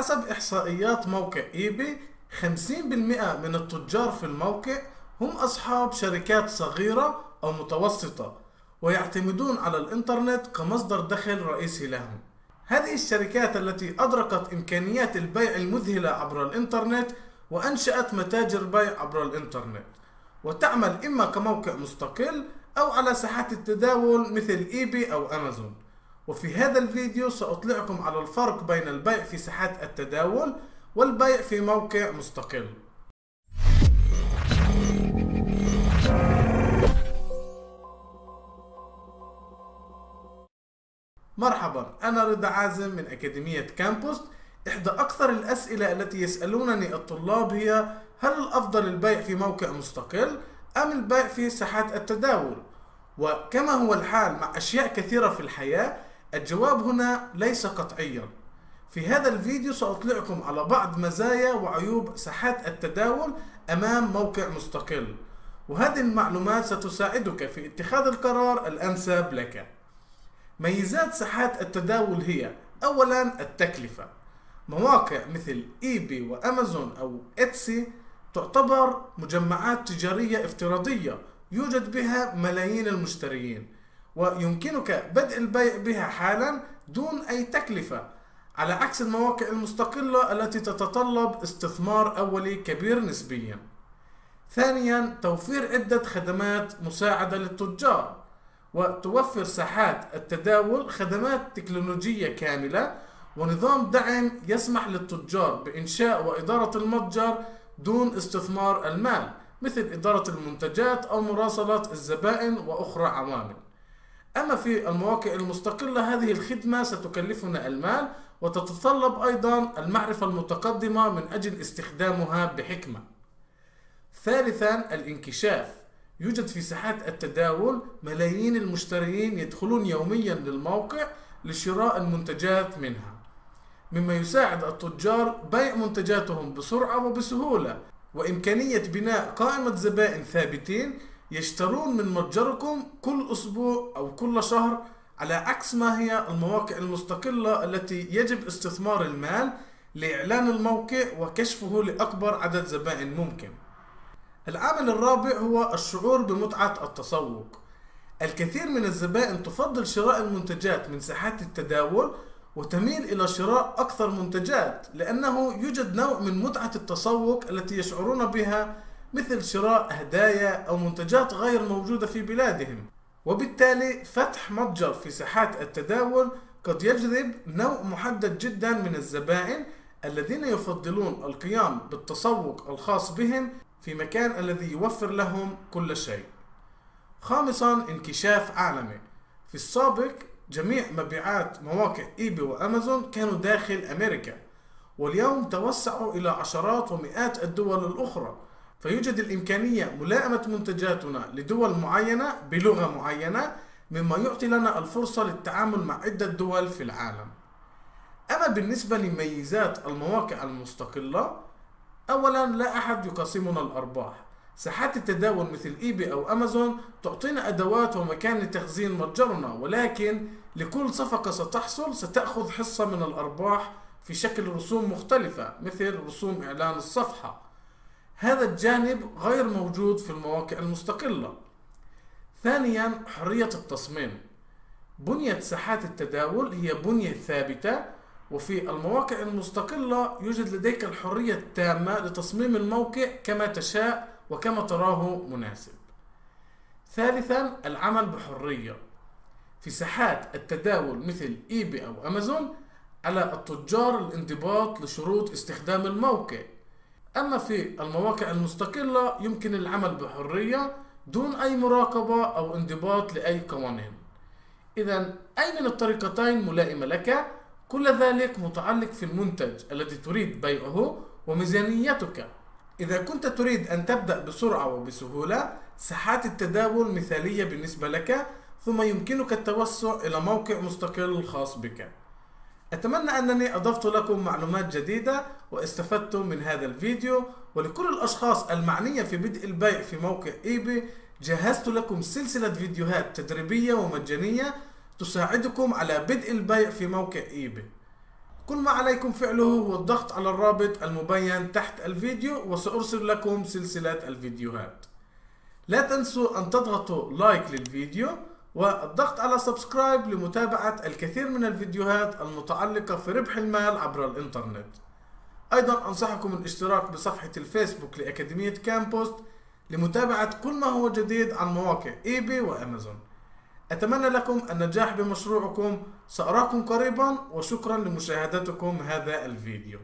حسب إحصائيات موقع إيباي 50% من التجار في الموقع هم أصحاب شركات صغيرة أو متوسطة ويعتمدون على الإنترنت كمصدر دخل رئيسي لهم. هذه الشركات التي أدركت إمكانيات البيع المذهلة عبر الإنترنت وأنشأت متاجر بيع عبر الإنترنت وتعمل إما كموقع مستقل أو على ساحات التداول مثل إيباي أو أمازون. وفي هذا الفيديو سأطلعكم على الفرق بين البيع في ساحات التداول والبيع في موقع مستقل مرحبا أنا رضا عازم من أكاديمية كامبوست إحدى أكثر الأسئلة التي يسألونني الطلاب هي هل الأفضل البيع في موقع مستقل أم البيع في ساحات التداول؟ وكما هو الحال مع أشياء كثيرة في الحياة الجواب هنا ليس قطعيا. في هذا الفيديو سأطلعكم على بعض مزايا وعيوب ساحات التداول أمام موقع مستقل. وهذه المعلومات ستساعدك في اتخاذ القرار الأنسب لك. ميزات ساحات التداول هي أولا التكلفة. مواقع مثل إيبي وأمازون أو إتسي تعتبر مجمعات تجارية افتراضية يوجد بها ملايين المشتريين ويمكنك بدء البيع بها حالا دون أي تكلفة على عكس المواقع المستقلة التي تتطلب استثمار أولي كبير نسبيا. ثانيا توفير عدة خدمات مساعدة للتجار وتوفر ساحات التداول خدمات تكنولوجية كاملة ونظام دعم يسمح للتجار بإنشاء وإدارة المتجر دون استثمار المال مثل إدارة المنتجات أو مراسلة الزبائن وأخرى عوامل. أما في المواقع المستقلة هذه الخدمة ستكلفنا المال وتتطلب أيضا المعرفة المتقدمة من أجل استخدامها بحكمة. ثالثا الانكشاف. يوجد في ساحات التداول ملايين المشترين يدخلون يوميا للموقع لشراء المنتجات منها. مما يساعد التجار بيع منتجاتهم بسرعة وبسهولة وإمكانية بناء قائمة زبائن ثابتين يشترون من متجركم كل أسبوع أو كل شهر على عكس ما هي المواقع المستقلة التي يجب استثمار المال لإعلان الموقع وكشفه لأكبر عدد زبائن ممكن. العامل الرابع هو الشعور بمتعة التسوق. الكثير من الزبائن تفضل شراء المنتجات من ساحات التداول وتميل إلى شراء أكثر منتجات لأنه يوجد نوع من متعة التسوق التي يشعرون بها مثل شراء هدايا أو منتجات غير موجودة في بلادهم. وبالتالي فتح متجر في ساحات التداول قد يجذب نوع محدد جدا من الزبائن الذين يفضلون القيام بالتسوق الخاص بهم في مكان الذي يوفر لهم كل شيء. خامسا انكشاف عالمي. في السابق جميع مبيعات مواقع ايباي وأمازون كانوا داخل أمريكا واليوم توسعوا إلى عشرات ومئات الدول الأخرى. فيوجد الإمكانية ملائمة منتجاتنا لدول معينة بلغة معينة مما يعطي لنا الفرصة للتعامل مع عدة دول في العالم. أما بالنسبة لميزات المواقع المستقلة اولا لا أحد يقاسمنا الأرباح. ساحات التداول مثل ايباي أو أمازون تعطينا أدوات ومكان لتخزين متجرنا ولكن لكل صفقة ستحصل ستأخذ حصة من الأرباح في شكل رسوم مختلفة مثل رسوم إعلان الصفحة. هذا الجانب غير موجود في المواقع المستقلة. ثانيا حرية التصميم. بنية ساحات التداول هي بنية ثابتة وفي المواقع المستقلة يوجد لديك الحرية التامة لتصميم الموقع كما تشاء وكما تراه مناسب. ثالثا العمل بحرية. في ساحات التداول مثل ايباي أو أمازون على التجار الانضباط لشروط استخدام الموقع. أما في المواقع المستقلة يمكن العمل بحرية دون أي مراقبة أو انضباط لأي قوانين. اذا أي من الطريقتين ملائمة لك؟ كل ذلك متعلق في المنتج الذي تريد بيعه وميزانيتك. إذا كنت تريد أن تبدأ بسرعة وبسهولة ساحات التداول مثالية بالنسبة لك ثم يمكنك التوسع إلى موقع مستقل خاص بك. أتمنى أنني أضفت لكم معلومات جديدة واستفدتم من هذا الفيديو ولكل الأشخاص المعنية في بدء البيع في موقع إيباي جهزت لكم سلسلة فيديوهات تدريبية ومجانية تساعدكم على بدء البيع في موقع إيباي كل ما عليكم فعله هو الضغط على الرابط المبين تحت الفيديو وسأرسل لكم سلسلة الفيديوهات. لا تنسوا أن تضغطوا like للفيديو والضغط على subscribe لمتابعة الكثير من الفيديوهات المتعلقة في ربح المال عبر الإنترنت. أيضا أنصحكم الاشتراك بصفحة الفيسبوك لأكاديمية كامبوست لمتابعة كل ما هو جديد عن مواقع إيباي وأمازون. أتمنى لكم النجاح بمشروعكم سأراكم قريبا وشكرا لمشاهدتكم هذا الفيديو.